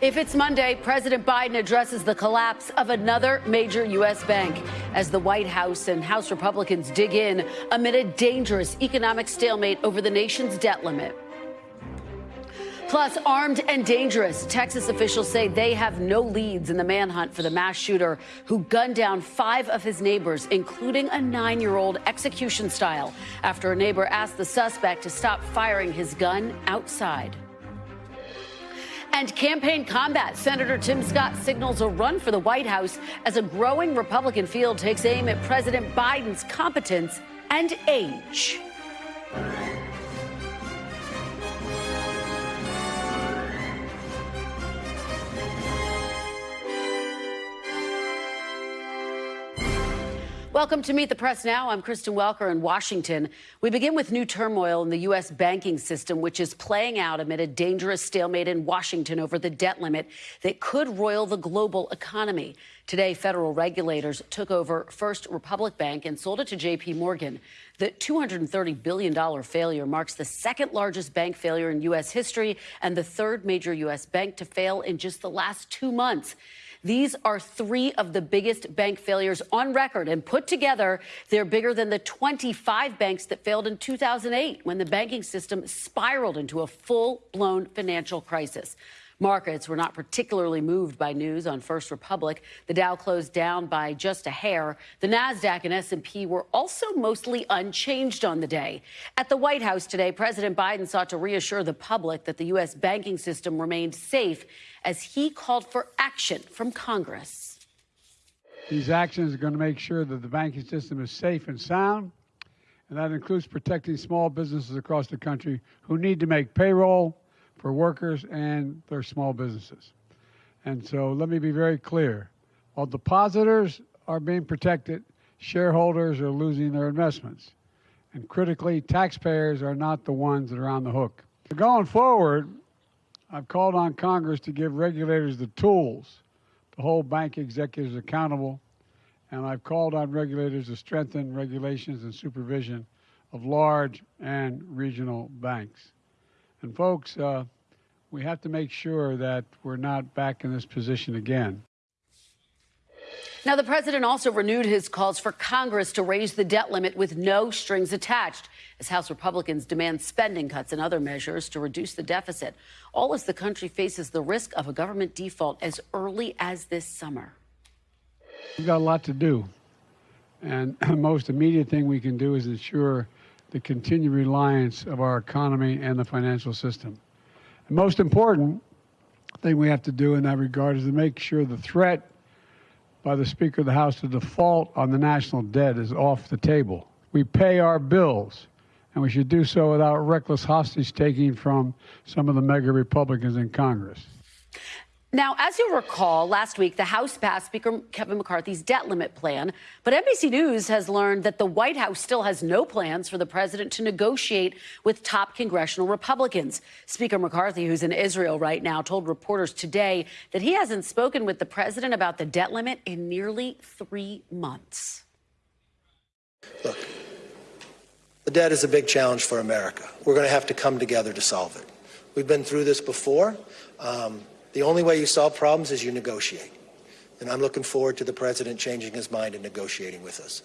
If it's Monday, President Biden addresses the collapse of another major U.S. bank as the White House and House Republicans dig in amid a dangerous economic stalemate over the nation's debt limit. Plus, armed and dangerous. Texas officials say they have no leads in the manhunt for the mass shooter who gunned down five of his neighbors, including a nine year old execution style, after a neighbor asked the suspect to stop firing his gun outside. And campaign combat. Senator Tim Scott signals a run for the White House as a growing Republican field takes aim at President Biden's competence and age. Welcome to Meet the Press Now. I'm Kristen Welker in Washington. We begin with new turmoil in the U.S. banking system, which is playing out amid a dangerous stalemate in Washington over the debt limit that could roil the global economy. Today, federal regulators took over First Republic Bank and sold it to J.P. Morgan. The $230 billion failure marks the second largest bank failure in U.S. history and the third major U.S. bank to fail in just the last two months. These are three of the biggest bank failures on record, and put together, they're bigger than the 25 banks that failed in 2008 when the banking system spiraled into a full blown financial crisis. Markets were not particularly moved by news on First Republic. The Dow closed down by just a hair. The Nasdaq and S&P were also mostly unchanged on the day. At the White House today, President Biden sought to reassure the public that the US banking system remained safe as he called for action from Congress. These actions are going to make sure that the banking system is safe and sound, and that includes protecting small businesses across the country who need to make payroll for workers and their small businesses. And so let me be very clear. While depositors are being protected, shareholders are losing their investments. And critically, taxpayers are not the ones that are on the hook. Going forward, I've called on Congress to give regulators the tools to hold bank executives accountable, and I've called on regulators to strengthen regulations and supervision of large and regional banks. And folks, uh, we have to make sure that we're not back in this position again. Now, the president also renewed his calls for Congress to raise the debt limit with no strings attached, as House Republicans demand spending cuts and other measures to reduce the deficit, all as the country faces the risk of a government default as early as this summer. We've got a lot to do. And the most immediate thing we can do is ensure the continued reliance of our economy and the financial system. The most important thing we have to do in that regard is to make sure the threat by the Speaker of the House to default on the national debt is off the table. We pay our bills, and we should do so without reckless hostage taking from some of the MAGA Republicans in Congress. Now, as you'll recall, last week the House passed Speaker Kevin McCarthy's debt limit plan, but NBC News has learned that the White House still has no plans for the president to negotiate with top congressional Republicans. Speaker McCarthy, who's in Israel right now, told reporters today that he hasn't spoken with the president about the debt limit in nearly three months. Look, the debt is a big challenge for America. We're going to have to come together to solve it. We've been through this before. Um, the only way you solve problems is you negotiate. And I'm looking forward to the president changing his mind and negotiating with us.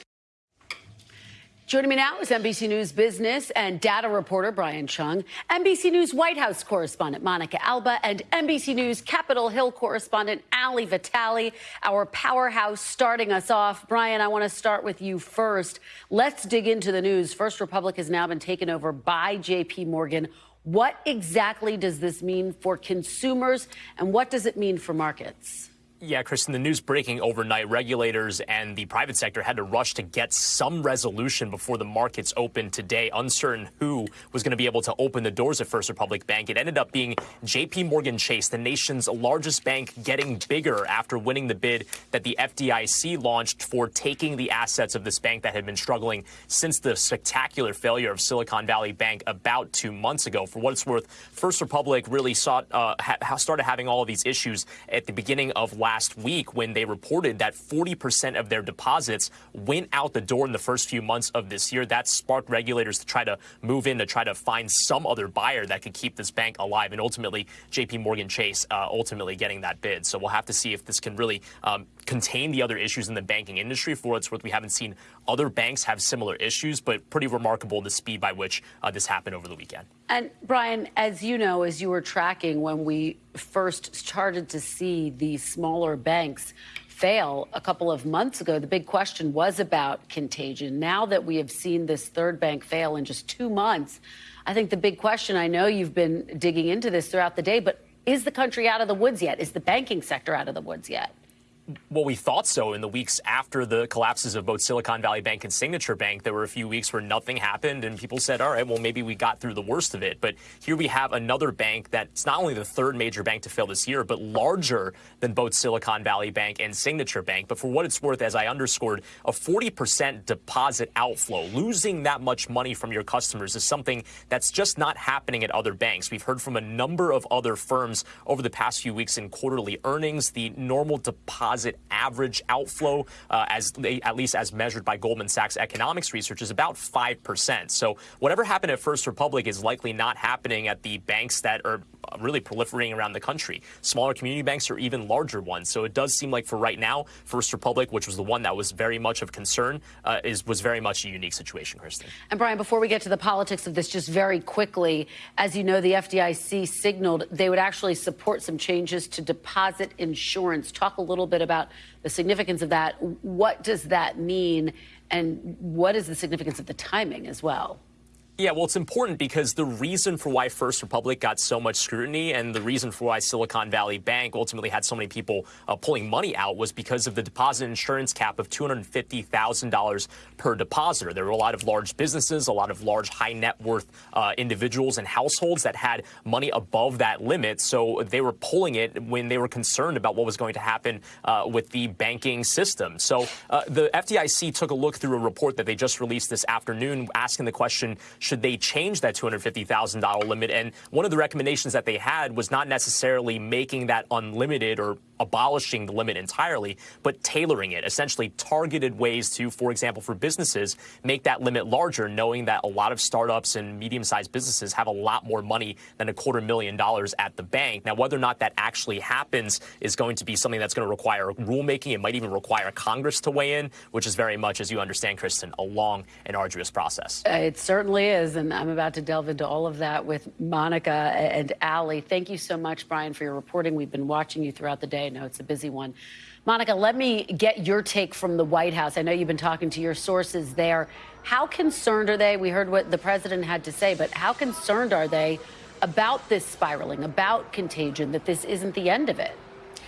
Joining me now is NBC News business and data reporter Brian Cheung, NBC News White House correspondent Monica Alba, and NBC News Capitol Hill correspondent Ali Vitali, our powerhouse starting us off. Brian, I want to start with you first. Let's dig into the news. First Republic has now been taken over by JP Morgan. What exactly does this mean for consumers and what does it mean for markets? Yeah, Kristen, the news breaking overnight. Regulators and the private sector had to rush to get some resolution before the markets opened today. Uncertain who was going to be able to open the doors at First Republic Bank. It ended up being JP Morgan Chase, the nation's largest bank, getting bigger after winning the bid that the FDIC launched for taking the assets of this bank that had been struggling since the spectacular failure of Silicon Valley Bank about two months ago. For what it's worth, First Republic really sought, uh, ha started having all of these issues at the beginning of last last week when they reported that 40% of their deposits went out the door in the first few months of this year. That sparked regulators to try to move in to try to find some other buyer that could keep this bank alive. And ultimately, JP Morgan Chase uh, ultimately getting that bid. So we'll have to see if this can really um, contain the other issues in the banking industry. For it's worth, we haven't seen other banks have similar issues, but pretty remarkable the speed by which uh, this happened over the weekend. And Brian, as you know, as you were tracking when we first started to see these smaller banks fail a couple of months ago, the big question was about contagion. Now that we have seen this third bank fail in just two months, I think the big question, I know you've been digging into this throughout the day, but is the country out of the woods yet? Is the banking sector out of the woods yet? Well, we thought so in the weeks after the collapses of both Silicon Valley Bank and Signature Bank. There were a few weeks where nothing happened, and people said, all right, well, maybe we got through the worst of it. But here we have another bank that's not only the third major bank to fail this year, but larger than both Silicon Valley Bank and Signature Bank. But for what it's worth, as I underscored, a 40% deposit outflow, losing that much money from your customers is something that's just not happening at other banks. We've heard from a number of other firms over the past few weeks in quarterly earnings, the normal deposit deposit average outflow, uh, as at least as measured by Goldman Sachs economics research, is about 5%. So whatever happened at First Republic is likely not happening at the banks that are really proliferating around the country, smaller community banks or even larger ones. So it does seem like for right now, First Republic, which was the one that was very much of concern, uh, is was very much a unique situation, Kristen. And Brian, before we get to the politics of this, just very quickly, as you know, the FDIC signaled they would actually support some changes to deposit insurance. Talk a little bit about the significance of that. What does that mean? And what is the significance of the timing as well? Yeah, well, it's important because the reason for why First Republic got so much scrutiny and the reason for why Silicon Valley Bank ultimately had so many people uh, pulling money out was because of the deposit insurance cap of $250,000 per depositor. There were a lot of large businesses, a lot of large high net worth uh, individuals and households that had money above that limit. So they were pulling it when they were concerned about what was going to happen uh, with the banking system. So uh, the FDIC took a look through a report that they just released this afternoon asking the question, should they change that $250,000 limit? And one of the recommendations that they had was not necessarily making that unlimited or abolishing the limit entirely, but tailoring it, essentially targeted ways to, for example, for businesses, make that limit larger, knowing that a lot of startups and medium sized businesses have a lot more money than a quarter million dollars at the bank. Now, whether or not that actually happens is going to be something that's going to require rulemaking. It might even require Congress to weigh in, which is very much, as you understand, Kristen, a long and arduous process. Uh, it certainly is. And I'm about to delve into all of that with Monica and Ali. Thank you so much, Brian, for your reporting. We've been watching you throughout the day. I know it's a busy one. Monica, let me get your take from the White House. I know you've been talking to your sources there. How concerned are they? We heard what the president had to say, but how concerned are they about this spiraling, about contagion, that this isn't the end of it?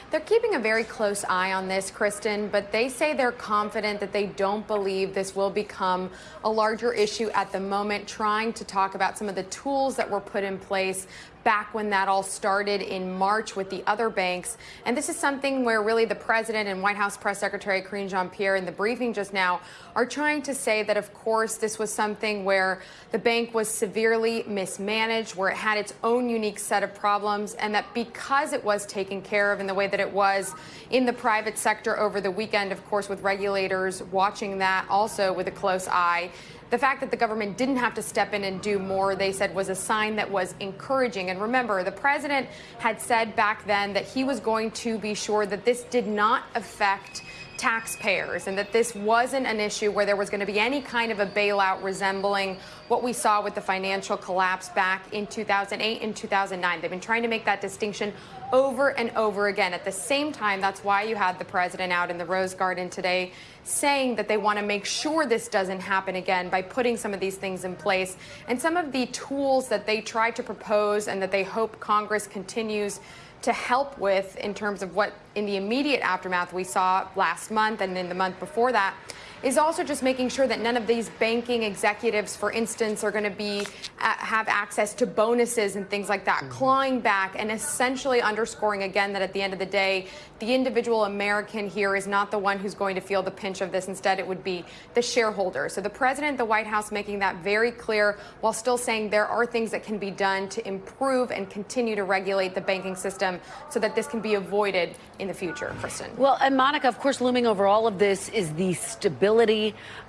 They're keeping a very close eye on this, Kristen, but they say they're confident that they don't believe this will become a larger issue at the moment, trying to talk about some of the tools that were put in place back when that all started in March with the other banks. And this is something where really the president and White House Press Secretary Karine Jean-Pierre in the briefing just now are trying to say that, of course, this was something where the bank was severely mismanaged, where it had its own unique set of problems, and that because it was taken care of in the way that it was in the private sector over the weekend, of course, with regulators watching that also with a close eye, the fact that the government didn't have to step in and do more, they said, was a sign that was encouraging. And remember, the president had said back then that he was going to be sure that this did not affect taxpayers and that this wasn't an issue where there was going to be any kind of a bailout resembling what we saw with the financial collapse back in 2008 and 2009. They've been trying to make that distinction over and over again. At the same time, that's why you had the president out in the Rose Garden today saying that they want to make sure this doesn't happen again by putting some of these things in place. And some of the tools that they try to propose and that they hope Congress continues to help with in terms of what in the immediate aftermath we saw last month and in the month before that is also just making sure that none of these banking executives, for instance, are going to be uh, have access to bonuses and things like that, mm-hmm. clawing back and essentially underscoring again that at the end of the day, the individual American here is not the one who's going to feel the pinch of this. Instead, it would be the shareholder. So the president, the White House making that very clear while still saying there are things that can be done to improve and continue to regulate the banking system so that this can be avoided in the future, Kristen. Well, and Monica, of course, looming over all of this is the stability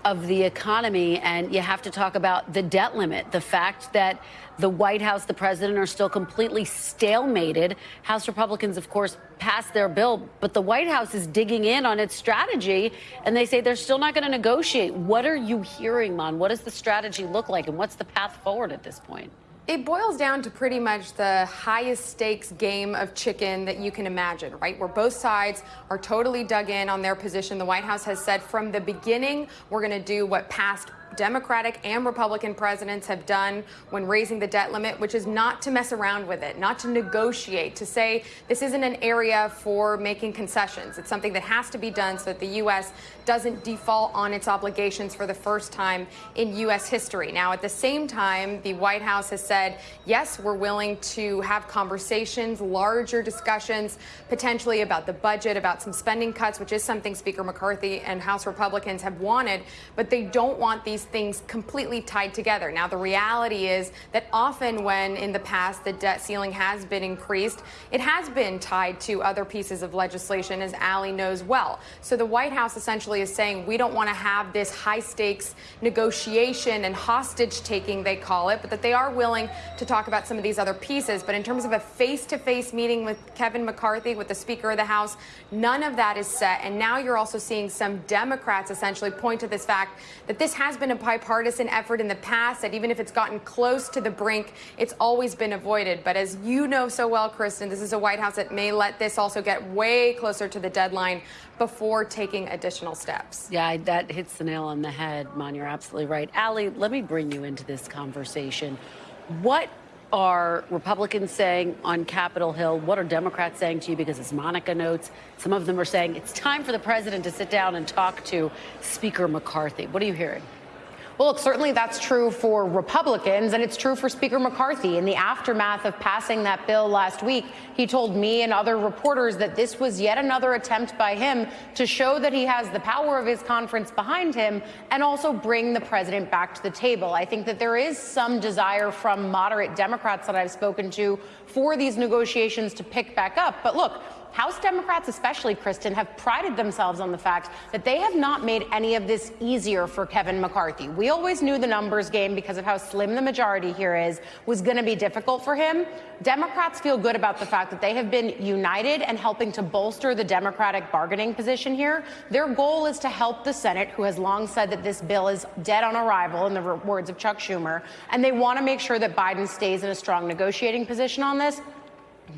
of the economy. And you have to talk about the debt limit, the fact that the White House, the president are still completely stalemated. House Republicans, of course, passed their bill, but the White House is digging in on its strategy, and they say they're still not going to negotiate. What are you hearing, Mon? What does the strategy look like, and what's the path forward at this point? It boils down to pretty much the highest stakes game of chicken that you can imagine, right? Where both sides are totally dug in on their position. The White House has said from the beginning, we're going to do what past Democratic and Republican presidents have done when raising the debt limit, which is not to mess around with it, not to negotiate, to say this isn't an area for making concessions. It's something that has to be done so that the U.S. doesn't default on its obligations for the first time in U.S. history. Now, at the same time, the White House has said, yes, we're willing to have conversations, larger discussions, potentially about the budget, about some spending cuts, which is something Speaker McCarthy and House Republicans have wanted, but they don't want these these things completely tied together. Now, the reality is that often when in the past the debt ceiling has been increased, it has been tied to other pieces of legislation, as Ali knows well. So the White House essentially is saying we don't want to have this high stakes negotiation and hostage taking, they call it, but that they are willing to talk about some of these other pieces. But in terms of a face to face meeting with Kevin McCarthy, with the Speaker of the House, none of that is set. And now you're also seeing some Democrats essentially point to this fact that this has been a bipartisan effort in the past that even if it's gotten close to the brink, it's always been avoided. But as you know so well, Kristen, this is a White House that may let this also get way closer to the deadline before taking additional steps. Yeah, that hits the nail on the head, Mon. You're absolutely right. Ali, let me bring you into this conversation. What are Republicans saying on Capitol Hill? What are Democrats saying to you? Because as Monica notes, some of them are saying it's time for the president to sit down and talk to Speaker McCarthy. What are you hearing? Well, look, certainly that's true for Republicans, and it's true for Speaker McCarthy. In the aftermath of passing that bill last week, he told me and other reporters that this was yet another attempt by him to show that he has the power of his conference behind him and also bring the president back to the table. I think that there is some desire from moderate Democrats that I've spoken to for these negotiations to pick back up. But look, House Democrats, especially Kristen, have prided themselves on the fact that they have not made any of this easier for Kevin McCarthy. We always knew the numbers game, because of how slim the majority here is, was going to be difficult for him. Democrats feel good about the fact that they have been united and helping to bolster the Democratic bargaining position here. Their goal is to help the Senate, who has long said that this bill is dead on arrival, in the words of Chuck Schumer, and they want to make sure that Biden stays in a strong negotiating position on this.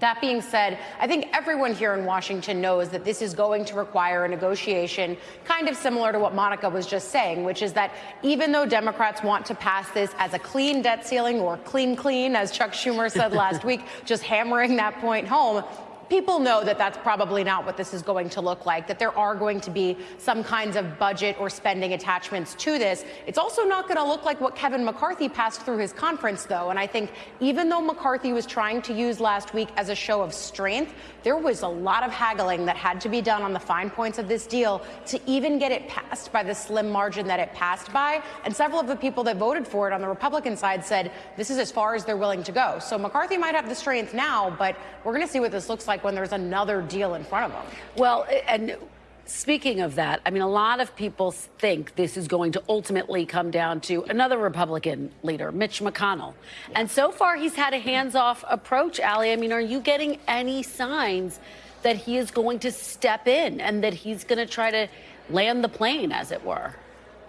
That being said, I think everyone here in Washington knows that this is going to require a negotiation kind of similar to what Monica was just saying, which is that even though Democrats want to pass this as a clean debt ceiling or clean, clean, as Chuck Schumer said last week, just hammering that point home, people know that that's probably not what this is going to look like, that there are going to be some kinds of budget or spending attachments to this. It's also not going to look like what Kevin McCarthy passed through his conference, though. And I think even though McCarthy was trying to use last week as a show of strength, there was a lot of haggling that had to be done on the fine points of this deal to even get it passed by the slim margin that it passed by. And several of the people that voted for it on the Republican side said this is as far as they're willing to go. So McCarthy might have the strength now, but we're going to see what this looks like like when there's another deal in front of them. Well, and Speaking of that, I mean, a lot of people think this is going to ultimately come down to another Republican leader, Mitch McConnell. And so far, he's had a hands off approach, Ali. I mean, are you getting any signs that he is going to step in and that he's going to try to land the plane, as it were?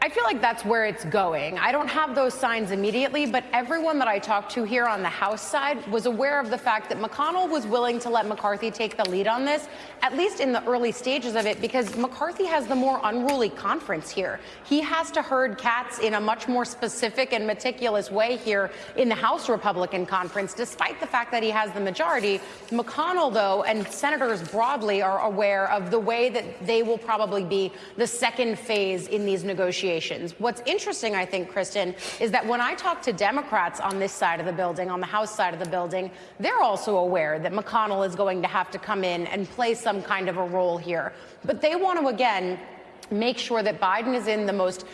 I feel like that's where it's going. I don't have those signs immediately, but everyone that I talked to here on the House side was aware of the fact that McConnell was willing to let McCarthy take the lead on this, at least in the early stages of it, because McCarthy has the more unruly conference here. He has to herd cats in a much more specific and meticulous way here in the House Republican conference, despite the fact that he has the majority. McConnell, though, and senators broadly are aware of the way that they will probably be the second phase in these negotiations. What's interesting, I think, Kristen, is that when I talk to Democrats on this side of the building, on the House side of the building, they're also aware that McConnell is going to have to come in and play some kind of a role here. But they want to, again, make sure that Biden is in the most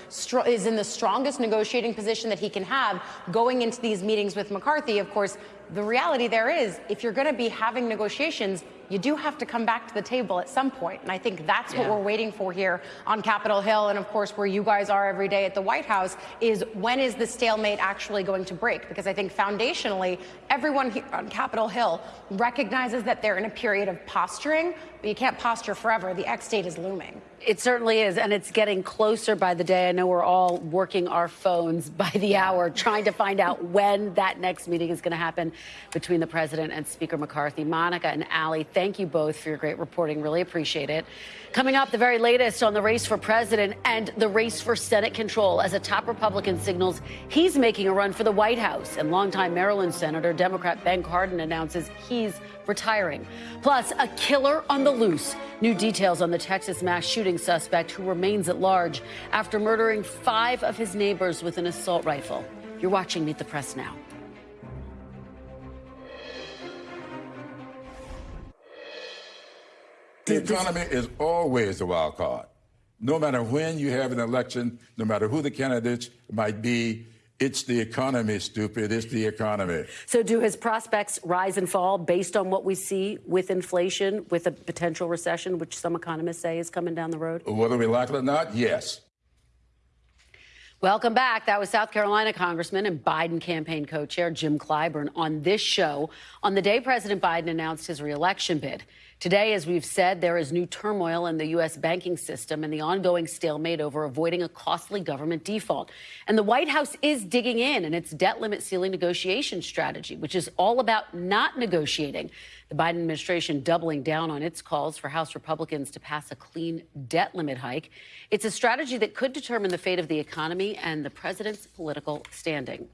is in the strongest negotiating position that he can have going into these meetings with McCarthy. Of course, the reality there is if you're going to be having negotiations, you do have to come back to the table at some point. And I think that's yeah. what we're waiting for here on Capitol Hill. And of course, where you guys are every day at the White House is when is the stalemate actually going to break? Because I think foundationally, everyone here on Capitol Hill recognizes that they're in a period of posturing, but you can't posture forever. The X date is looming. It certainly is, and it's getting closer by the day. I know we're all working our phones by the hour trying to find out when that next meeting is going to happen between the president and Speaker McCarthy. Monica and Ali, thank you both for your great reporting. Really appreciate it. Coming up, the very latest on the race for president and the race for Senate control as a top Republican signals he's making a run for the White House. And longtime Maryland Senator Democrat Ben Cardin announces he's retiring. Plus, a killer on the loose. New details on the Texas mass shooting suspect who remains at large after murdering five of his neighbors with an assault rifle. You're watching Meet the Press now. The economy is always a wild card. No matter when you have an election, no matter who the candidates might be, it's the economy, stupid. It's the economy. So, do his prospects rise and fall based on what we see with inflation, with a potential recession, which some economists say is coming down the road? Whether we like it or not, yes. Welcome back. That was South Carolina Congressman and Biden campaign co chair Jim Clyburn on this show on the day President Biden announced his reelection bid. Today, as we've said, there is new turmoil in the U.S. banking system and the ongoing stalemate over avoiding a costly government default. And the White House is digging in in its debt limit ceiling negotiation strategy, which is all about not negotiating. The Biden administration doubling down on its calls for House Republicans to pass a clean debt limit hike. It's a strategy that could determine the fate of the economy and the president's political standing.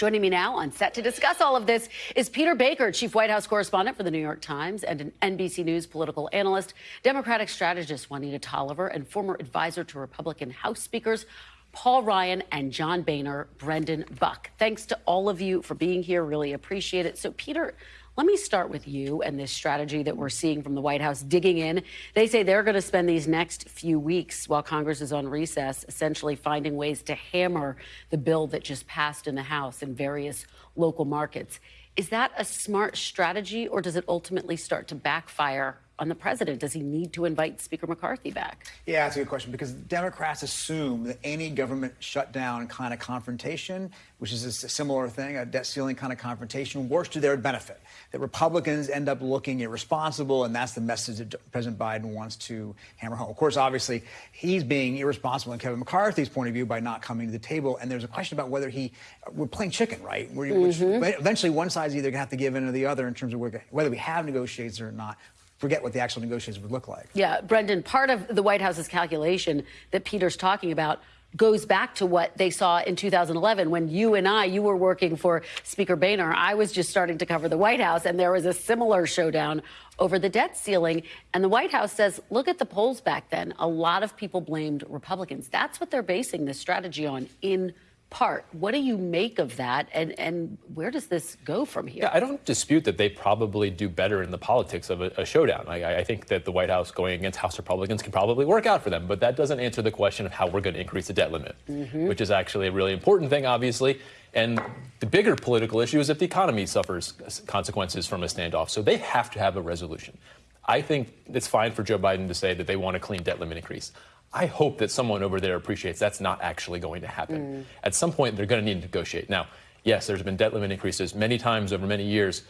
Joining me now on set to discuss all of this is Peter Baker, chief White House correspondent for the New York Times and an NBC News political analyst, Democratic strategist Juanita Tolliver, and former advisor to Republican House speakers Paul Ryan and John Boehner, Brendan Buck. Thanks to all of you for being here. Really appreciate it. So, Peter, let me start with you and this strategy that we're seeing from the White House digging in. They say they're going to spend these next few weeks while Congress is on recess essentially finding ways to hammer the bill that just passed in the House in various local markets. Is that a smart strategy or does it ultimately start to backfire on the president? Does he need to invite Speaker McCarthy back? Yeah, that's a good question because Democrats assume that any government shutdown kind of confrontation, which is a similar thing, a debt ceiling kind of confrontation, works to their benefit. That Republicans end up looking irresponsible, and that's the message that President Biden wants to hammer home. Of course, obviously, he's being irresponsible in Kevin McCarthy's point of view by not coming to the table, and there's a question about whether he, we're playing chicken, right? mm-hmm. eventually, one side's either going to have to give in to the other in terms of whether we have negotiations or not forget what the actual negotiations would look like. Yeah, Brendan, part of the White House's calculation that Peter's talking about goes back to what they saw in 2011 when you and I, you were working for Speaker Boehner. I was just starting to cover the White House, and there was a similar showdown over the debt ceiling. And the White House says, look at the polls back then. A lot of people blamed Republicans. That's what they're basing this strategy on in part. What do you make of that, and, and where does this go from here? Yeah, I don't dispute that they probably do better in the politics of a, a showdown. I, I, think that the White House going against House Republicans can probably work out for them, but that doesn't answer the question of how we're going to increase the debt limit, mm-hmm. which is actually a really important thing, obviously. And the bigger political issue is if the economy suffers consequences from a standoff. So they have to have a resolution. I think it's fine for Joe Biden to say that they want a clean debt limit increase. I hope that someone over there appreciates that's not actually going to happen. Mm. At some point, they're going to need to negotiate. Now, yes, there's been debt limit increases many times over many years,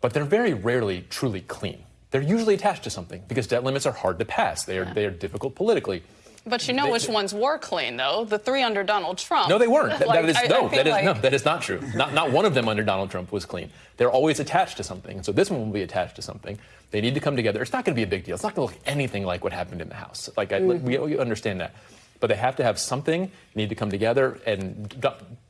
but they're very rarely truly clean. They're usually attached to something because debt limits are hard to pass. They are, yeah. they are difficult politically. But you know which ones were clean, though. The three under Donald Trump. No, they weren't. Like, that is I- I no, feel that is no, that is not true. Not not one of them under Donald Trump was clean. They're always attached to something, and so this one will be attached to something. They need to come together. It's not going to be a big deal. It's not going to look anything like what happened in the House. Like I, we, mm-hmm. we understand that, but they have to have something. Need to come together. And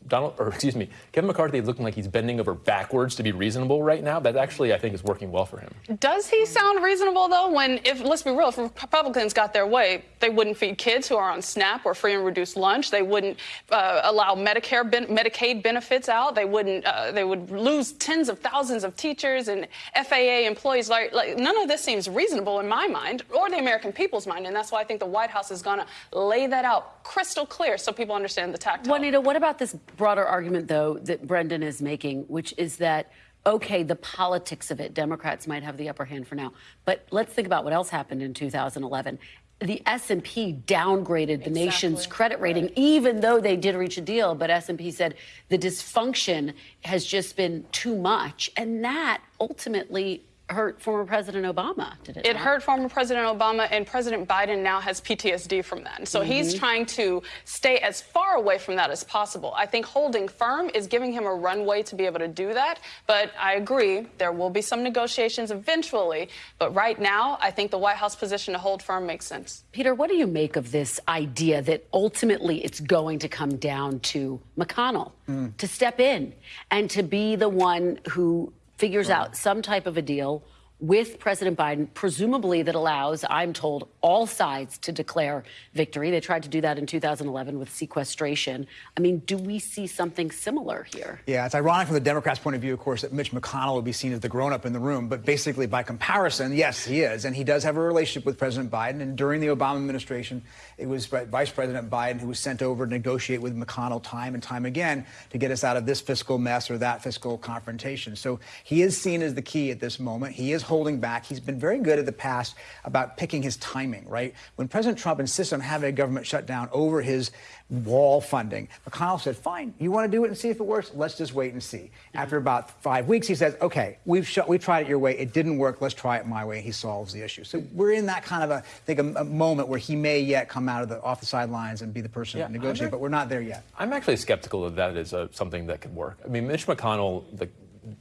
Donald, or excuse me, Kevin McCarthy is looking like he's bending over backwards to be reasonable right now. That actually, I think, is working well for him. Does he sound reasonable though? When, if let's be real, if Republicans got their way, they wouldn't feed kids who are on SNAP or free and reduced lunch. They wouldn't uh, allow Medicare, ben- Medicaid benefits out. They wouldn't. Uh, they would lose tens of thousands of teachers and FAA employees. Like, like none of this seems reasonable in my mind or the American people's mind, and that's why I think the White House is going to lay that out crystal clear so people understand the tactile. Juanita, what about this broader argument, though, that Brendan is making, which is that, okay, the politics of it, Democrats might have the upper hand for now. But let's think about what else happened in 2011. The S&P downgraded the nation's credit rating, even though they did reach a deal. But S&P said the dysfunction has just been too much, and that ultimately hurt former President Obama. Did it? It not? hurt former President Obama, and President Biden now has PTSD from that. And so he's mm-hmm. trying to stay as far away from that as possible. I think holding firm is giving him a runway to be able to do that. But I agree, there will be some negotiations eventually. But right now, I think the White House position to hold firm makes sense. Peter, what do you make of this idea that ultimately it's going to come down to McConnell mm. to step in and to be the one who figures uh-huh. out some type of a deal with President Biden, presumably that allows, I'm told, all sides to declare victory. They tried to do that in 2011 with sequestration. I mean, do we see something similar here? Yeah, it's ironic from the Democrats' point of view, of course, that Mitch McConnell would be seen as the grown up in the room. But basically, by comparison, yes, he is. And he does have a relationship with President Biden. And during the Obama administration, it was Vice President Biden who was sent over to negotiate with McConnell time and time again to get us out of this fiscal mess or that fiscal confrontation. So he is seen as the key at this moment. He is holding back. He's been very good in the past about picking his timing, right? When President Trump insists on having a government shutdown over his wall funding, McConnell said, fine, you want to do it and see if it works? Let's just wait and see. After about five weeks, he says, okay, we've, we tried it your way. It didn't work. Let's try it my way. He solves the issue. So we're in that kind of a, I think, a, a moment where he may yet come out of the off the sidelines and be the person Yeah, to negotiate, but we're not there yet. I'm actually skeptical that that is uh, something that could work. I mean, Mitch McConnell the,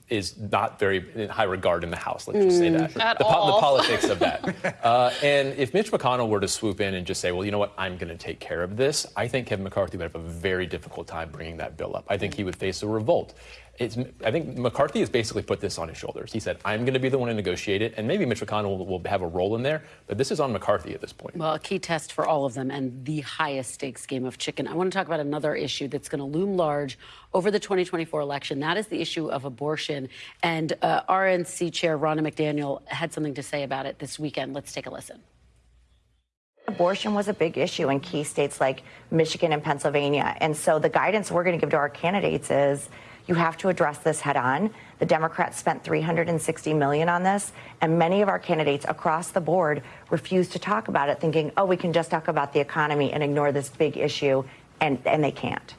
is not very in high regard in the House. Let's just say that. At the, the politics of that. uh, and if Mitch McConnell were to swoop in and just say, well, you know what, I'm going to take care of this, I think Kevin McCarthy would have a very difficult time bringing that bill up. I think he would face a revolt. It's, I think McCarthy has basically put this on his shoulders. He said, I'm going to be the one to negotiate it, and maybe Mitch McConnell will, will have a role in there, but this is on McCarthy at this point. Well, a key test for all of them and the highest stakes game of chicken. I want to talk about another issue that's going to loom large over the 2024 election. That is the issue of abortion. And uh, RNC Chair Ronna McDaniel had something to say about it this weekend. Let's take a listen. Abortion was a big issue in key states like Michigan and Pennsylvania. And so the guidance we're going to give to our candidates is you have to address this head on. The Democrats spent 360 million on this, and many of our candidates across the board refuse to talk about it, thinking, oh, we can just talk about the economy and ignore this big issue, and, and they can't.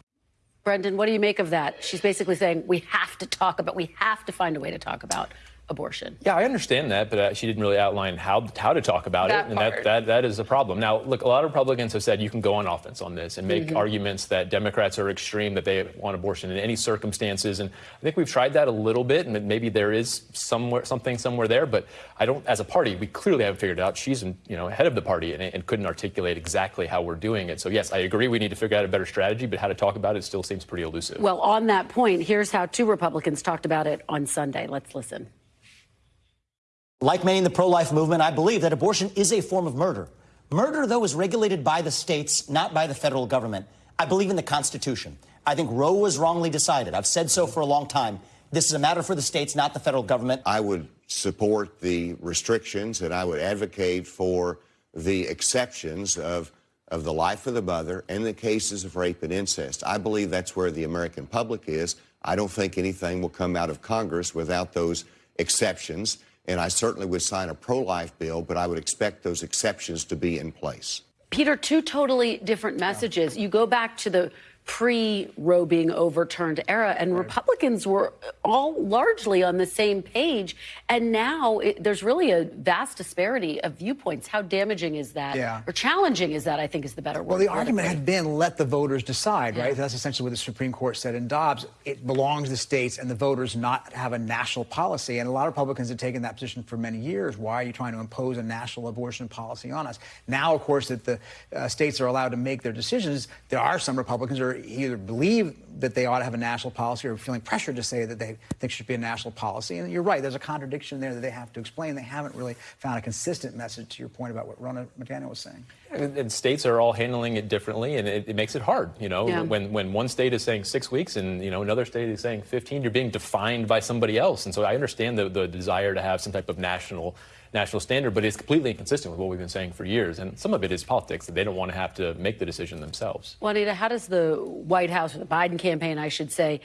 Brendan, what do you make of that? She's basically saying we have to talk about, we have to find a way to talk about abortion. Yeah, I understand that, but uh, she didn't really outline how how to talk about That it, and part. that, that that is a problem. Now, look, a lot of Republicans have said you can go on offense on this and make arguments that Democrats are extreme, that they want abortion in any circumstances, and I think we've tried that a little bit, and maybe there is somewhere something somewhere there, but I don't. As a party, we clearly haven't figured it out. She's you know head of the party and, and couldn't articulate exactly how we're doing it. So yes, I agree we need to figure out a better strategy, but how to talk about it still seems pretty elusive. Well, on that point, here's how two Republicans talked about it on Sunday. Let's listen. Like many in the pro life movement, I believe that abortion is a form of murder. Murder, though, is regulated by the states, not by the federal government. I believe in the Constitution. I think Roe was wrongly decided. I've said so for a long time. This is a matter for the states, not the federal government. I would support the restrictions and I would advocate for the exceptions of, of the life of the mother and the cases of rape and incest. I believe that's where the American public is. I don't think anything will come out of Congress without those exceptions. And I certainly would sign a pro life bill, but I would expect those exceptions to be in place. Peter, two totally different messages. You go back to the pre Roe being overturned era, and right. Republicans were all largely on the same page. And now it, there's really a vast disparity of viewpoints. How damaging is that? Yeah. Or challenging is that, I think is the better word. Well, the argument had been let the voters decide, right? Yeah. That's essentially what the Supreme Court said in Dobbs. It belongs to the states and the voters not have a national policy. And a lot of Republicans have taken that position for many years. Why are you trying to impose a national abortion policy on us? Now, of course, that the uh, states are allowed to make their decisions, there are some Republicans who either believe that they ought to have a national policy or feeling pressured to say that they think should be a national policy. And you're right, there's a contradiction there that they have to explain. They haven't really found a consistent message to your point about what Ronna McDaniel was saying. And, and states are all handling it differently, and it, it makes it hard. You know, yeah. when when one state is saying six weeks and you know another state is saying 15, you're being defined by somebody else. And so I understand the, the desire to have some type of national national standard, but it's completely inconsistent with what we've been saying for years. And some of it is politics that they don't want to have to make the decision themselves. Juanita, how does the White House or the Biden campaign, I should say,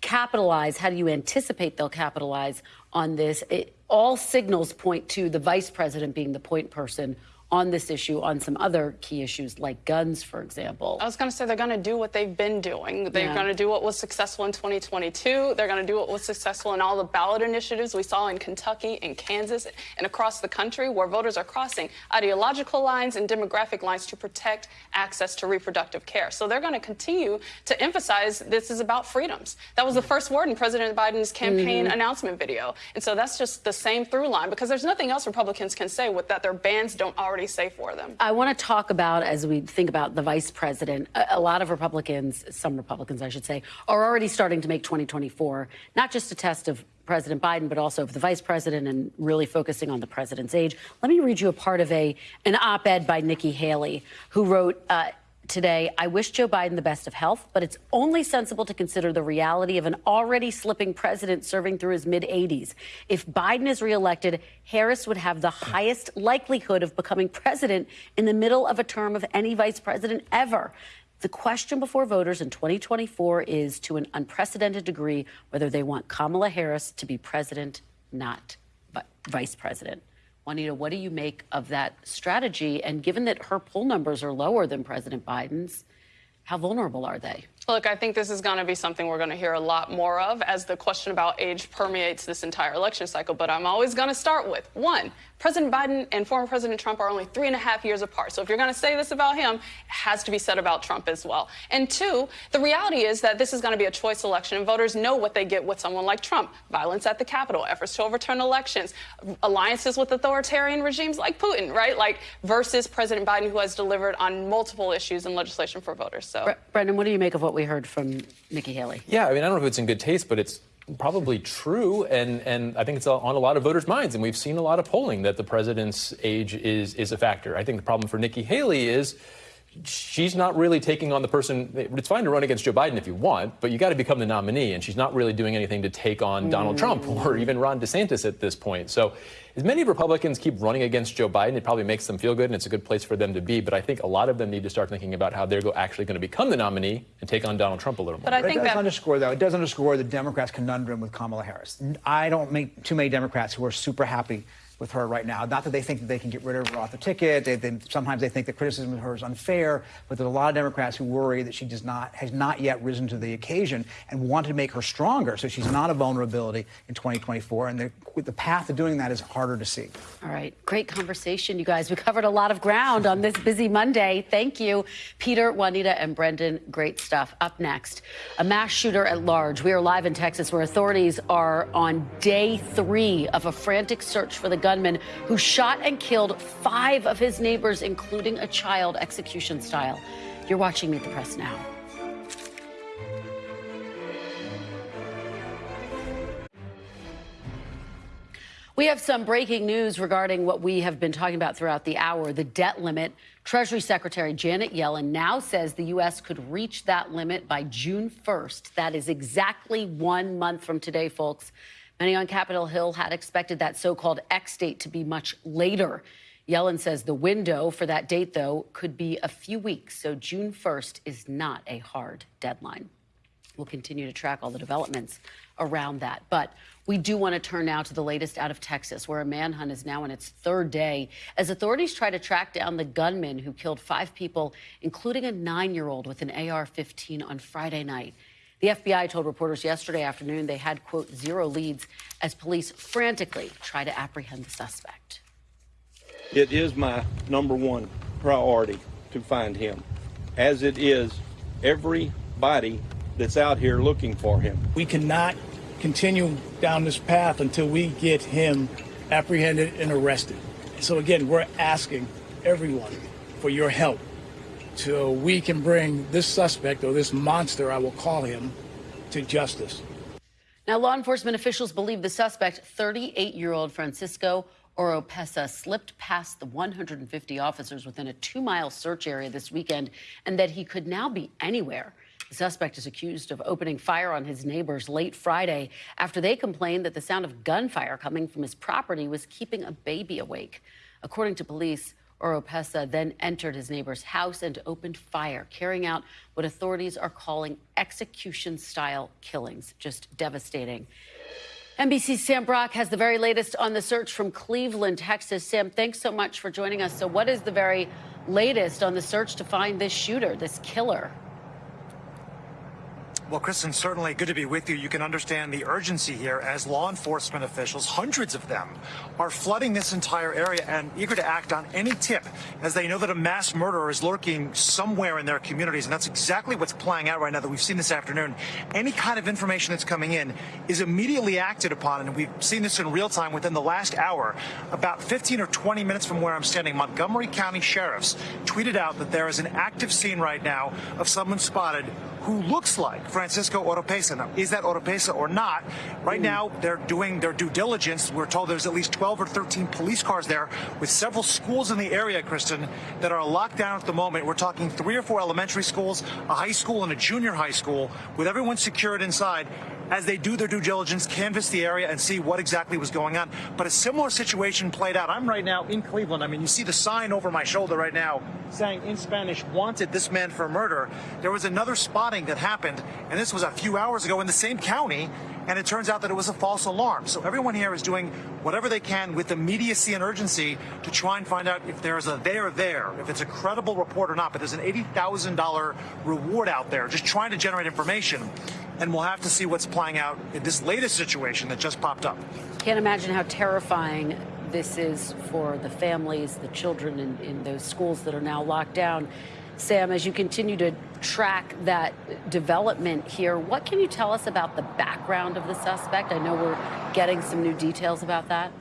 capitalize? How do you anticipate they'll capitalize on this? It, all signals point to the vice president being the point person on this issue on some other key issues like guns, for example. I was going to say they're going to do what they've been doing. They're yeah. going to do what was successful in 2022. They're going to do what was successful in all the ballot initiatives we saw in Kentucky and Kansas and across the country where voters are crossing ideological lines and demographic lines to protect access to reproductive care. So they're going to continue to emphasize this is about freedoms. That was the first word in President Biden's campaign mm -hmm. announcement video. And so that's just the same through line because there's nothing else Republicans can say with that their bans don't already already say for them. I want to talk about, as we think about the vice president, a, a, lot of Republicans, some Republicans, I should say, are already starting to make 2024 not just a test of President Biden, but also of the vice president and really focusing on the president's age. Let me read you a part of a an op-ed by Nikki Haley, who wrote. Uh, today, I wish Joe Biden the best of health, but it's only sensible to consider the reality of an already slipping president serving through his mid 80s. If Biden is reelected, Harris would have the highest likelihood of becoming president in the middle of a term of any vice president ever. The question before voters in 2024 is to an unprecedented degree whether they want Kamala Harris to be president, not vice president. Juanita, what do you make of that strategy? And given that her poll numbers are lower than President Biden's, how vulnerable are they? Look, I think this is going to be something we're going to hear a lot more of as the question about age permeates this entire election cycle. But I'm always going to start with one, President Biden and former President Trump are only three and a half years apart. So if you're going to say this about him, it has to be said about Trump as well. And two, the reality is that this is going to be a choice election, and voters know what they get with someone like Trump violence at the Capitol, efforts to overturn elections, alliances with authoritarian regimes like Putin, right? Like versus President Biden, who has delivered on multiple issues and legislation for voters. So, Brendan, what do you make of what we heard from Nikki Haley. Yeah, I mean, I don't know if it's in good taste, but it's probably true, and, and I think it's on a lot of voters' minds. And we've seen a lot of polling that the president's age is, is a factor. I think the problem for Nikki Haley is she's not really taking on the person. It's fine to run against Joe Biden if you want, but you got to become the nominee, and she's not really doing anything to take on mm. Donald Trump or even Ron DeSantis at this point. So, as many Republicans keep running against Joe Biden, it probably makes them feel good, and it's a good place for them to be. But I think a lot of them need to start thinking about how they're actually going to become the nominee and take on Donald Trump a little more. But I think it does that underscore, though, it does underscore the Democrats' conundrum with Kamala Harris. I don't meet too many Democrats who are super happy with her right now. Not that they think that they can get rid of her off the ticket. They, they, sometimes they think the criticism of her is unfair, but there's a lot of Democrats who worry that she does not has not yet risen to the occasion and want to make her stronger, so she's not a vulnerability in 2024. And the, the path to doing that is harder to see. All right, great conversation, you guys. We covered a lot of ground on this busy Monday. Thank you, Peter, Juanita, and Brendan. Great stuff. Up next, a mass shooter at large. We are live in Texas, where authorities are on day three of a frantic search for the gunman who shot and killed five of his neighbors, including a child, execution style. You're watching Meet the Press now. We have some breaking news regarding what we have been talking about throughout the hour the debt limit. Treasury Secretary Janet Yellen now says the U.S. could reach that limit by June 1st. That is exactly one month from today, folks. Many on Capitol Hill had expected that so called X date to be much later. Yellen says the window for that date, though, could be a few weeks, so June 1st is not a hard deadline. We'll continue to track all the developments around that. But We do want to turn now to the latest out of Texas, where a manhunt is now in its third day as authorities try to track down the gunman who killed five people, including a nine year old with an AR 15 on Friday night. The FBI told reporters yesterday afternoon they had, quote, zero leads as police frantically try to apprehend the suspect. It is my number one priority to find him, as it is everybody that's out here looking for him. We cannot continue down this path until we get him apprehended and arrested. So again, we're asking everyone for your help so we can bring this suspect or this monster, I will call him, to justice. Now, law enforcement officials believe the suspect, 38 year old Francisco Oropesa, slipped past the 150 officers within a two mile search area this weekend and that he could now be anywhere. The suspect is accused of opening fire on his neighbors late Friday after they complained that the sound of gunfire coming from his property was keeping a baby awake. According to police, Oropesa then entered his neighbor's house and opened fire, carrying out what authorities are calling execution style killings. Just devastating. NBC's Sam Brock has the very latest on the search from Cleveland, Texas. Sam, thanks so much for joining us. So, what is the very latest on the search to find this shooter, this killer? Well, Kristen, certainly good to be with you. You can understand the urgency here as law enforcement officials, hundreds of them, are flooding this entire area and eager to act on any tip as they know that a mass murderer is lurking somewhere in their communities. And that's exactly what's playing out right now that we've seen this afternoon. Any kind of information that's coming in is immediately acted upon. And we've seen this in real time within the last hour. About 15 or 20 minutes from where I'm standing, Montgomery County sheriffs tweeted out that there is an active scene right now of someone spotted who looks like Francisco Oropesa. Now, is that Oropesa or not? Right hmm. now, they're doing their due diligence. We're told there's at least 12 or 13 police cars there with several schools in the area, Kristen, that are locked down at the moment. We're talking three or four elementary schools, a high school, and a junior high school with everyone secured inside as they do their due diligence, canvass the area and see what exactly was going on. But a similar situation played out. I'm right now in Cleveland. I mean, you see the sign over my shoulder right now saying in Spanish, wanted this man for murder. There was another spotting that happened, and this was a few hours ago in the same county, and it turns out that it was a false alarm. So everyone here is doing whatever they can with immediacy and urgency to try and find out if there's a there there, if it's a credible report or not. But there's an $80,000 reward out there just trying to generate information and we'll have to see what's playing out in this latest situation that just popped up. Can't imagine how terrifying this is for the families, the children in, in those schools that are now locked down. Sam, as you continue to track that development here, what can you tell us about the background of the suspect? I know we're getting some new details about that.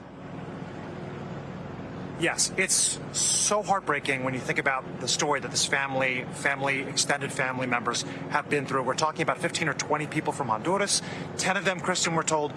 Yes, it's so heartbreaking when you think about the story that this family, family, extended family members have been through. We're talking about 15 or 20 people from Honduras. 10 of them, Kristen, we're told,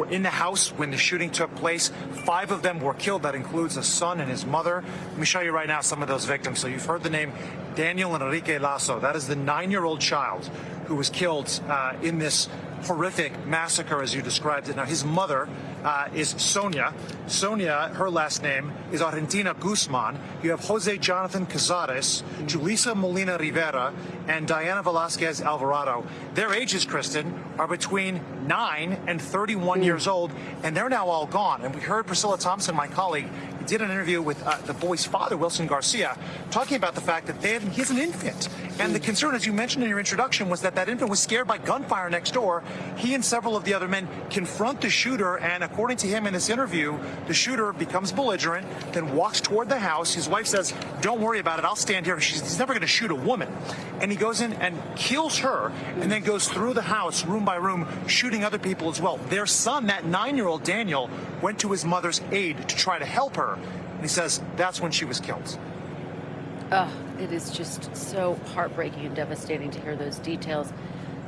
were in the house when the shooting took place. Five of them were killed. That includes a son and his mother. Let me show you right now some of those victims. So you've heard the name Daniel Enrique Lasso. That is the nine-year-old child who was killed uh, in this horrific massacre, as you described it. Now, his mother uh, is Sonia. Sonia, her last name is Argentina Guzman. You have Jose Jonathan Cazares, Julissa Molina Rivera, and Diana Velasquez Alvarado. Their ages, Kristen, are between 9 and 31 mm. years old, and they're now all gone. And we heard Priscilla Thompson, my colleague, did an interview with uh, the boy's father, Wilson Garcia, talking about the fact that they have, he's an infant. And the concern, as you mentioned in your introduction, was that that infant was scared by gunfire next door. He and several of the other men confront the shooter, and according to him in this interview, the shooter becomes belligerent, then walks toward the house. His wife says, don't worry about it, I'll stand here. She's, he's never going to shoot a woman. And he goes in and kills her, and then goes through the house, room by room, shooting other people as well. Their son, that nine-year-old Daniel, went to his mother's aid to try to help her. And he says that's when she was killed. It is just so heartbreaking and devastating to hear those details.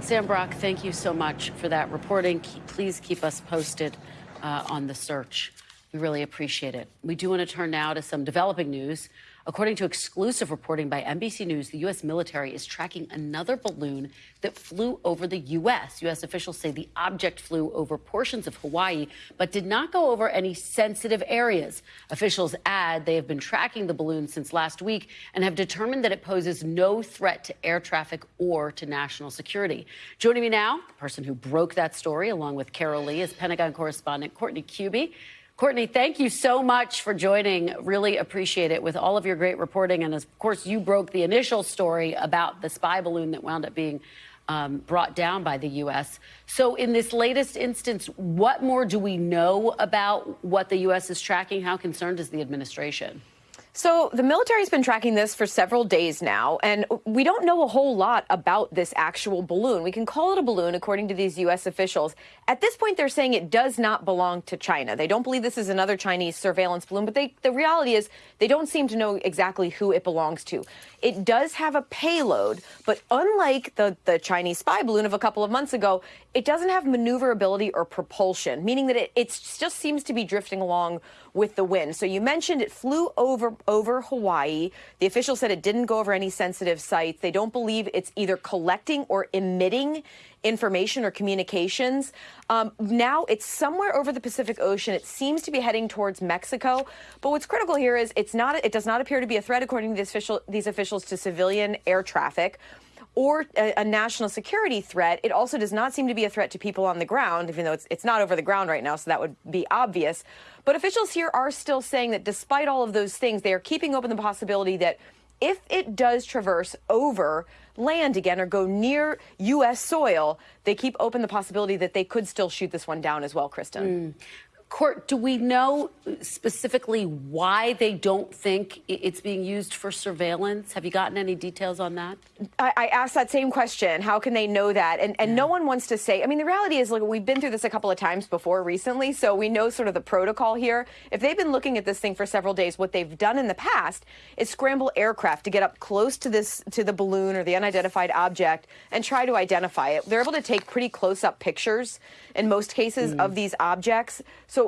Sam Brock, thank you so much for that reporting. Please keep us posted uh, on the search We really appreciate it. We do want to turn now to some developing news. According to exclusive reporting by NBC News, the U.S. military is tracking another balloon that flew over the U.S. U.S. officials say the object flew over portions of Hawaii, but did not go over any sensitive areas. Officials add they have been tracking the balloon since last week and have determined that it poses no threat to air traffic or to national security. Joining me now, the person who broke that story, along with Carol Lee, is Pentagon correspondent Courtney Kube. Courtney, thank you so much for joining. Really appreciate it with all of your great reporting. And of course, you broke the initial story about the spy balloon that wound up being um, brought down by the U.S. So, in this latest instance, what more do we know about what the U.S. is tracking? How concerned is the administration? So the military's been tracking this for several days now, and we don't know a whole lot about this actual balloon. We can call it a balloon, according to these U.S. officials. At this point, they're saying it does not belong to China. They don't believe this is another Chinese surveillance balloon, but they, the reality is they don't seem to know exactly who it belongs to. It does have a payload, but unlike the, the Chinese spy balloon of a couple of months ago, it doesn't have maneuverability or propulsion, meaning that it, it just seems to be drifting along with the wind. So you mentioned it flew over over Hawaii. The official said it didn't go over any sensitive sites. They don't believe it's either collecting or emitting information or communications. Um, now it's somewhere over the Pacific Ocean. It seems to be heading towards Mexico. But what's critical here is it's not. It does not appear to be a threat, according to official, these officials, to civilian air traffic or a, a, national security threat. It also does not seem to be a threat to people on the ground, even though it's, it's not over the ground right now, so that would be obvious. But officials here are still saying that despite all of those things, they are keeping open the possibility that if it does traverse over land again or go near U.S. soil, they keep open the possibility that they could still shoot this one down as well, Kristen. Mm. Court, do we know specifically why they don't think it's being used for surveillance? Have you gotten any details on that? I, I asked that same question. How can they know that? And, and yeah. no one wants to say. I mean, the reality is, like, we've been through this a couple of times before recently, so we know sort of the protocol here. If they've been looking at this thing for several days, what they've done in the past is scramble aircraft to get up close to this to the balloon or the unidentified object and try to identify it. They're able to take pretty close-up pictures in most cases mm. of these objects. So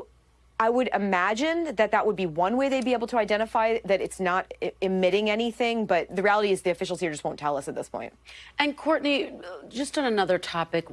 I would imagine that that would be one way they'd be able to identify that it's not emitting anything, but the reality is the officials here just won't tell us at this point. And Courtney, just on another topic,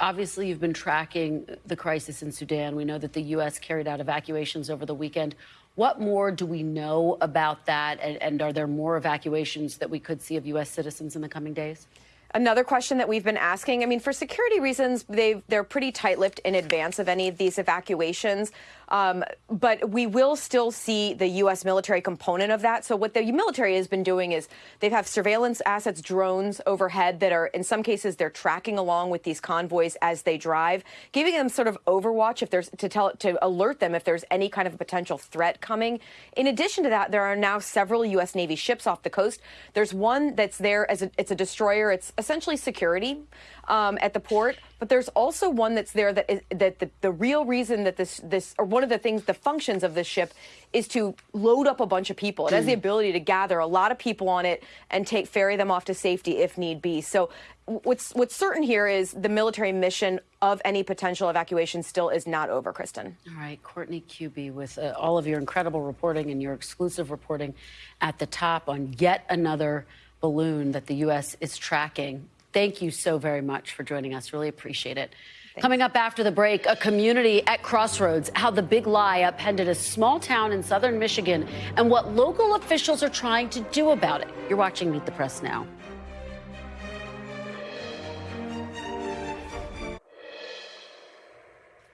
obviously you've been tracking the crisis in Sudan. We know that the U.S. carried out evacuations over the weekend. What more do we know about that? And, and are there more evacuations that we could see of U.S. citizens in the coming days? Another question that we've been asking, I mean, for security reasons, they they're pretty tight-lipped in advance of any of these evacuations. Um, but we will still see the U.S. military component of that. So what the military has been doing is they have surveillance assets, drones overhead that are, in some cases, they're tracking along with these convoys as they drive, giving them sort of overwatch if there's to tell to alert them if there's any kind of a potential threat coming. In addition to that, there are now several U.S. Navy ships off the coast. There's one that's there as a, it's a destroyer. It's essentially security um, at the port. But there's also one that's there that is that the, the real reason that this this or one of the things the functions of this ship is to load up a bunch of people. It has the mm. ability to gather a lot of people on it and take ferry them off to safety if need be. So what's what's certain here is the military mission of any potential evacuation still is not over, Kristen. All right, Courtney Kube, with uh, all of your incredible reporting and your exclusive reporting at the top on yet another balloon that the U.S. is tracking Thank you so very much for joining us. Really appreciate it. Thanks. Coming up after the break, a community at crossroads, how the big lie upended a small town in southern Michigan, and what local officials are trying to do about it. You're watching Meet the Press now.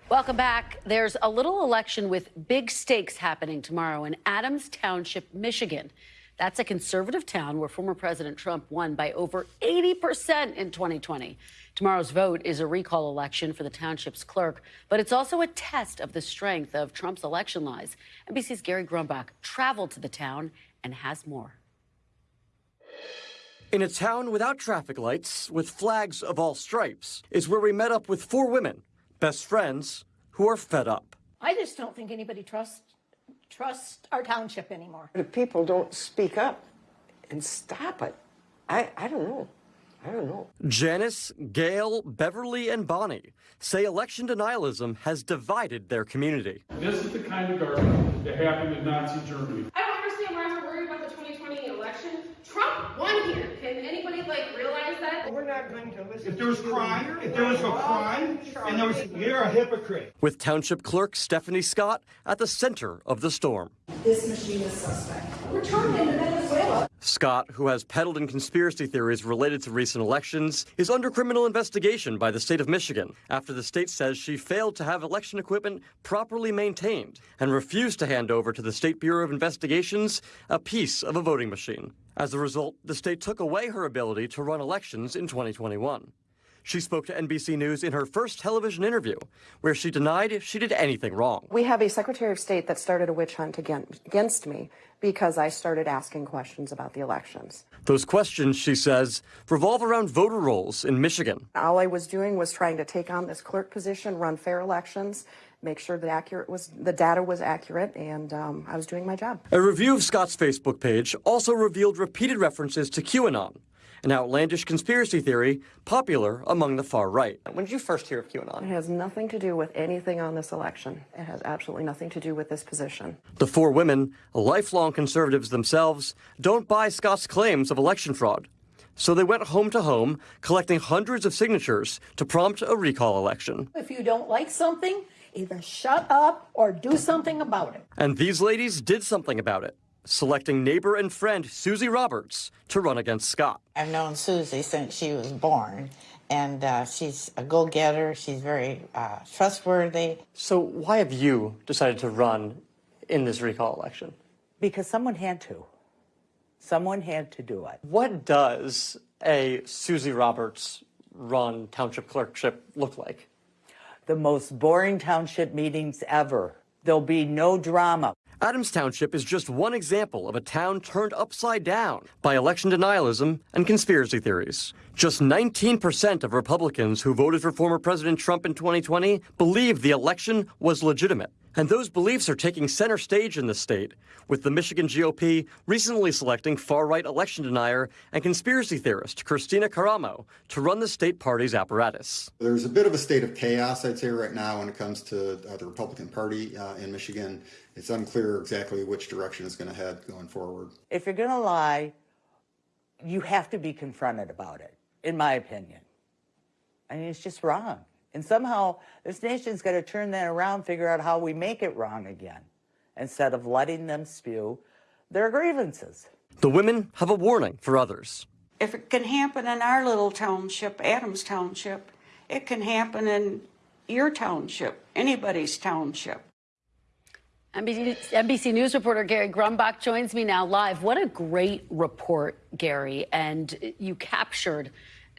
Welcome back. There's a little election with big stakes happening tomorrow in Adams Township, Michigan. That's a conservative town where former President Trump won by over 80% in 2020. Tomorrow's vote is a recall election for the township's clerk, but it's also a test of the strength of Trump's election lies. NBC's Gary Grumbach traveled to the town and has more. In a town without traffic lights, with flags of all stripes, is where we met up with four women, best friends, who are fed up. I just don't think anybody trusts trust our township anymore. If people don't speak up and stop it, I, I don't know. I don't know. Janice, Gail, Beverly, and Bonnie say election denialism has divided their community. This is the kind of garbage that happened in Nazi Germany. I don't understand why we're worried about the 2020 election. Trump won here. Can anybody like realize that? We're not going to listen. If there was crime, if there was a crime, and there was, you're a hypocrite. With Township Clerk Stephanie Scott at the center of the storm. This machine is suspect. Return him to Venezuela. Scott, who has peddled in conspiracy theories related to recent elections, is under criminal investigation by the state of Michigan after the state says she failed to have election equipment properly maintained and refused to hand over to the State Bureau of Investigations a piece of a voting machine. As a result, the state took away her ability to run elections in 2021. She spoke to NBC News in her first television interview, where she denied she did anything wrong. We have a Secretary of State that started a witch hunt against me because I started asking questions about the elections. Those questions, she says, revolve around voter rolls in Michigan. All I was doing was trying to take on this clerk position, run fair elections, make sure that accurate was the data was accurate, and um, I was doing my job. A review of Scott's Facebook page also revealed repeated references to QAnon, an outlandish conspiracy theory popular among the far right. When did you first hear of QAnon? It has nothing to do with anything on this election. It has absolutely nothing to do with this position. The four women, lifelong conservatives themselves, don't buy Scott's claims of election fraud. So they went home to home, collecting hundreds of signatures to prompt a recall election. If you don't like something, either shut up or do something about it. And these ladies did something about it selecting neighbor and friend Susie Roberts to run against Scott. I've known Susie since she was born, and uh, she's a go getter. She's very uh, trustworthy. So, why have you decided to run in this recall election? Because someone had to. Someone had to do it. What does a Susie Roberts run township clerkship look like? The most boring township meetings ever. There'll be no drama. Adams Township is just one example of a town turned upside down by election denialism and conspiracy theories. Just 19% of Republicans who voted for former President Trump in 2020 believed the election was legitimate. And those beliefs are taking center stage in the state, with the Michigan GOP recently selecting far right election denier and conspiracy theorist Kristina Karamo to run the state party's apparatus. There's a bit of a state of chaos, I'd say, right now when it comes to uh, the Republican Party uh, in Michigan. It's unclear exactly which direction it's going to head going forward. If you're going to lie, you have to be confronted about it, in my opinion. I mean, it's just wrong. And somehow this nation's got to turn that around, figure out how we make it wrong again, instead of letting them spew their grievances. The women have a warning for others. If it can happen in our little township, Adams Township, it can happen in your township, anybody's township. NBC, NBC, News reporter Gary Grumbach joins me now live. What a great report, Gary. And you captured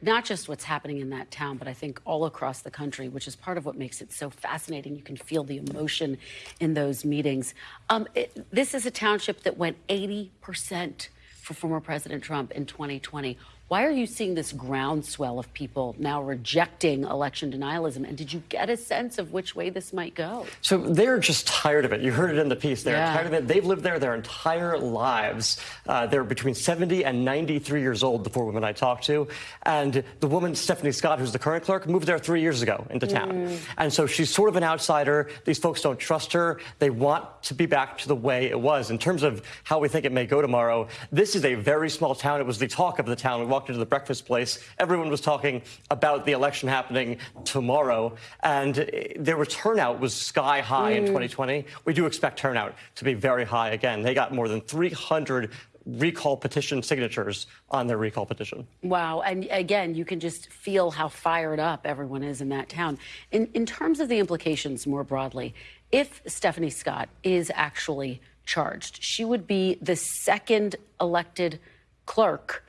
not just what's happening in that town, but I think all across the country, which is part of what makes it so fascinating. You can feel the emotion in those meetings. Um, it, this is a township that went 80% for former President Trump in 2020. Why are you seeing this groundswell of people now rejecting election denialism? And did you get a sense of which way this might go? So they're just tired of it. You heard it in the piece. They're yeah. tired of it. They've lived there their entire lives. Uh, they're between 70 and 93 years old, the four women I talked to. And the woman, Stephanie Scott, who's the current clerk, moved there three years ago into town. Mm. And so she's sort of an outsider. These folks don't trust her. They want to be back to the way it was. In terms of how we think it may go tomorrow, this is a very small town. It was the talk of the town. Walked into the breakfast place. Everyone was talking about the election happening tomorrow. And their turnout was sky high mm. in 2020. We do expect turnout to be very high again. They got more than 300 recall petition signatures on their recall petition. Wow. And again, you can just feel how fired up everyone is in that town. In, in terms of the implications more broadly, if Stephanie Scott is actually charged, she would be the second elected clerk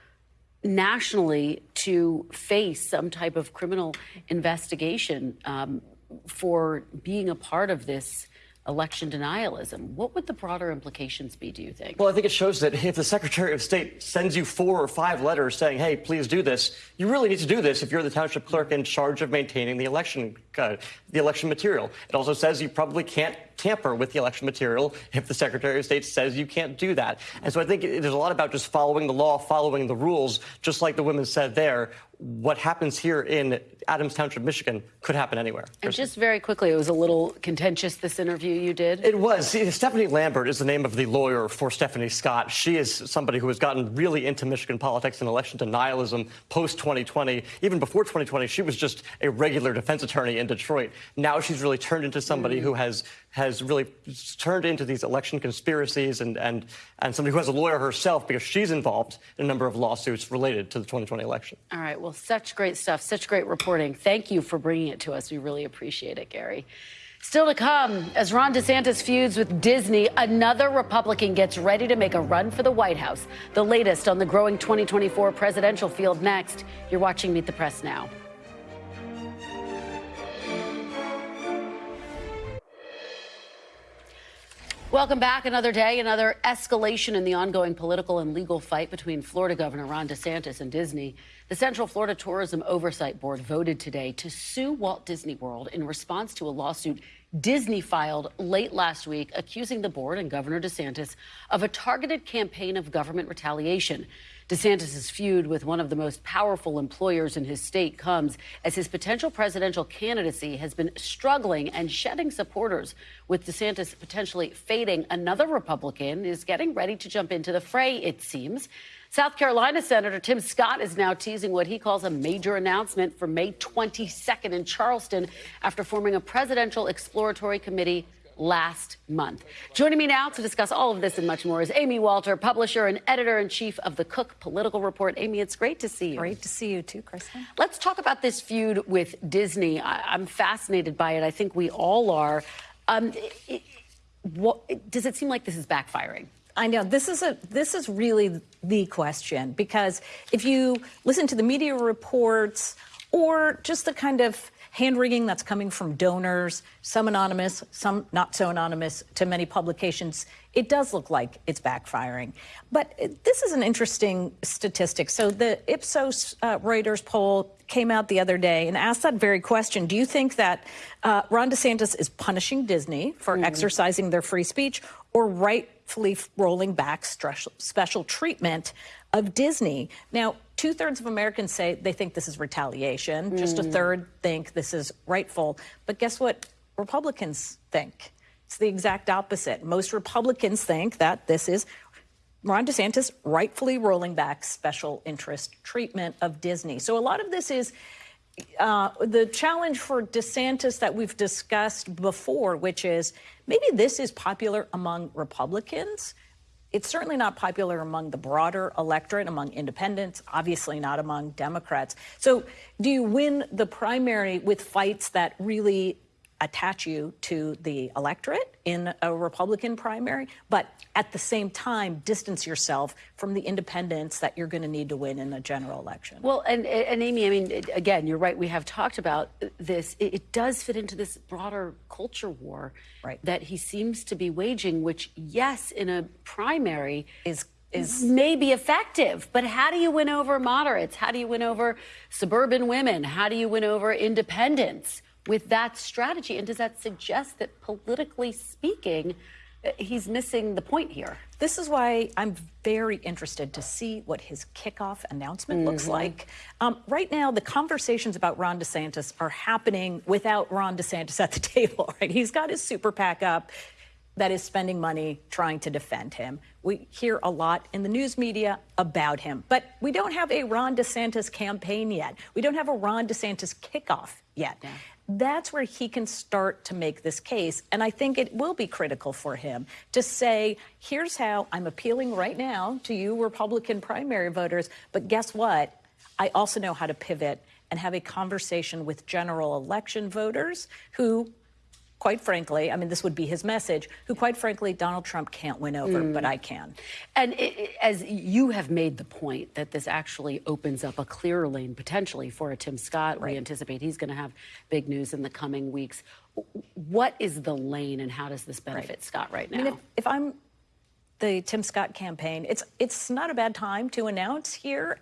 nationally to face some type of criminal investigation um, for being a part of this election denialism. What would the broader implications be, do you think? Well, I think it shows that if the Secretary of State sends you four or five letters saying, hey, please do this, you really need to do this if you're the township clerk in charge of maintaining the election, uh, the election material. It also says you probably can't tamper with the election material if the Secretary of State says you can't do that. And so I think there's a lot about just following the law, following the rules, just like the women said there what happens here in Adams Township, Michigan, could happen anywhere. And just very quickly, it was a little contentious, this interview you did. It was. Stephanie Lambert is the name of the lawyer for Stephanie Scott. She is somebody who has gotten really into Michigan politics and election denialism post 2020. Even before 2020, she was just a regular defense attorney in Detroit. Now she's really turned into somebody mm. who has has really turned into these election conspiracies and, and, and somebody who has a lawyer herself because she's involved in a number of lawsuits related to the 2020 election. All right. Well, such great stuff, such great reporting. Thank you for bringing it to us. We really appreciate it, Gary. Still to come, as Ron DeSantis feuds with Disney, another Republican gets ready to make a run for the White House. The latest on the growing 2024 presidential field next. You're watching Meet the Press now. Welcome back. Another day, another escalation in the ongoing political and legal fight between Florida Governor Ron DeSantis and Disney. The Central Florida Tourism Oversight Board voted today to sue Walt Disney World in response to a lawsuit Disney filed late last week accusing the board and Governor DeSantis of a targeted campaign of government retaliation. DeSantis' feud with one of the most powerful employers in his state comes as his potential presidential candidacy has been struggling and shedding supporters. With DeSantis potentially fading, another Republican is getting ready to jump into the fray, it seems. South Carolina Senator Tim Scott is now teasing what he calls a major announcement for May 22nd in Charleston after forming a presidential exploratory committee last month. Joining me now to discuss all of this and much more is Amy Walter, publisher and editor in chief of the Cook Political Report. Amy, it's great to see you. Great to see you too, Kristen. Let's talk about this feud with Disney. I- am fascinated by it. I think we all are. Um, it, what, does it seem like this is backfiring? I know this is a this is really the question because if you listen to the media reports or just the kind of hand wringing that's coming from donors, some anonymous, some not so anonymous to many publications, it does look like it's backfiring. But this is an interesting statistic. So the Ipsos uh, Reuters poll came out the other day and asked that very question. Do you think that uh, Ron DeSantis is punishing Disney for mm. exercising their free speech or rightfully rolling back special treatment of Disney? Now, Two thirds of Americans say they think this is retaliation. Mm. Just a hmm. third think this is rightful. But guess what Republicans think? It's the exact opposite. Most Republicans think that this is Ron DeSantis rightfully rolling back special interest treatment of Disney. So a lot of this is uh, the challenge for DeSantis that we've discussed before, which is maybe this is popular among Republicans it's certainly not popular among the broader electorate, among independents, obviously not among Democrats. So, do you win the primary with fights that really attach you to the electorate in a Republican primary, but at the same time distance yourself from the independents that you're going to need to win in a general election. Well, and, and Amy, I mean, again, you're right. We have talked about this. It, it does fit into this broader culture war right. that he seems to be waging, which, yes, in a primary is is may be effective, but how do you win over moderates? How do you win over suburban women? How do you win over independents? With that strategy? And does that suggest that politically speaking, uh, he's missing the point here? This is why I'm very interested to see what his kickoff announcement mm-hmm. looks like. Um, right now, the conversations about Ron DeSantis are happening without Ron DeSantis at the table. Right? He's got his super PAC up that is spending money trying to defend him. We hear a lot in the news media about him, but we don't have a Ron DeSantis campaign yet. We don't have a Ron DeSantis kickoff yet. Yeah that's where he can start to make this case. And I think it will be critical for him to say, here's how I'm appealing right now to you, Republican primary voters. But guess what? I also know how to pivot and have a conversation with general election voters who quite frankly, I mean, this would be his message, who, quite frankly, Donald Trump can't win over, mm. but I can. And it, it, as you have made the point that this actually opens up a clearer lane potentially for a Tim Scott, right. we anticipate he's going to have big news in the coming weeks. What is the lane, and how does this benefit right. Scott right now? I mean, if, if I'm the Tim Scott campaign, it's it's not a bad time to announce here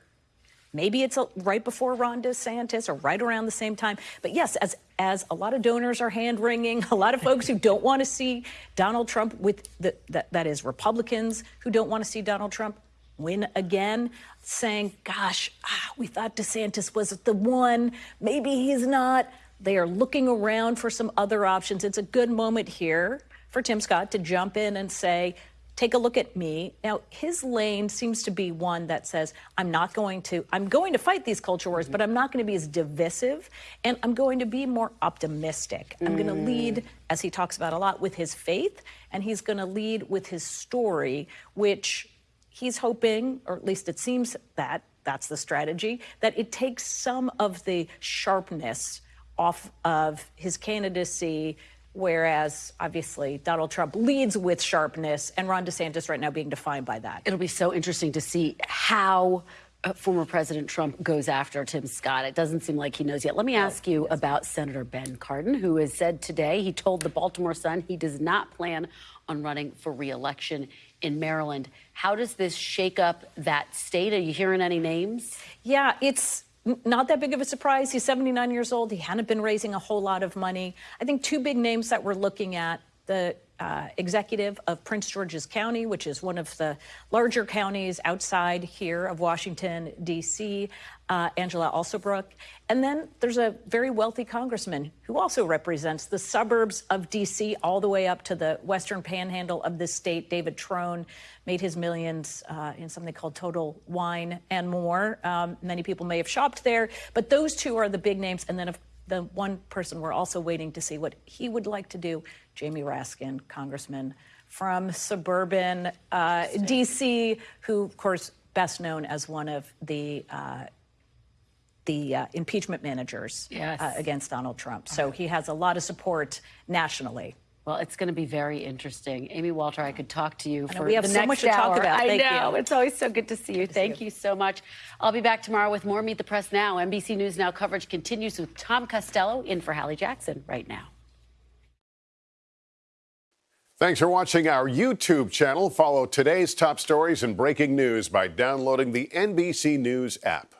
Maybe it's a, right before Ron DeSantis or right around the same time. But yes, as as a lot of donors are hand wringing, a lot of folks who don't want to see Donald Trump with the, that, that is Republicans who don't want to see Donald Trump win again, saying, gosh, ah, we thought DeSantis was the one. Maybe he's not. They are looking around for some other options. It's a good moment here for Tim Scott to jump in and say, take a look at me. Now, his lane seems to be one that says, I'm not going to, I'm going to fight these culture wars, but I'm not going to be as divisive and I'm going to be more optimistic. I'm going to mm. lead, as he talks about a lot, with his faith and he's going to lead with his story, which he's hoping, or at least it seems that that's the strategy, that it takes some of the sharpness off of his candidacy Whereas, obviously, Donald Trump leads with sharpness, and Ron DeSantis right now being defined by that. It'll be so interesting to see how uh, former President Trump goes after Tim Scott. It doesn't seem like he knows yet. Let me ask you about Senator Ben Cardin, who has said today he told the Baltimore Sun he does not plan on running for reelection in Maryland. How does this shake up that state? Are you hearing any names? Yeah, it's not that big of a surprise. He's 79 years old. He hadn't been raising a whole lot of money. I think two big names that we're looking at the uh, executive of Prince George's County, which is one of the larger counties outside here of Washington, D.C., uh, Angela Alsobrooks. And then there's a very wealthy congressman who also represents the suburbs of D.C. all the way up to the western panhandle of this state. David Trone made his millions uh, in something called Total Wine and More. Um, many people may have shopped there, but those two are the big names. And then, of the one person we're also waiting to see what he would like to do, Jamie Raskin, congressman from suburban uh, D.C., who, of course, best known as one of the uh, the uh, impeachment managers yes. uh, against Donald Trump. So he has a lot of support nationally. Well, it's going to be very interesting. Amy Walter, I could talk to you for we have the so next much to hour. talk about. I Thank know. you. It's always so good to see you. to Thank see you. so much. I'll be back tomorrow with more Meet the Press Now. NBC News Now coverage continues with Tom Costello in for Hallie Jackson right now. Thanks for watching our YouTube channel. Follow today's top stories and breaking news by downloading the NBC News app.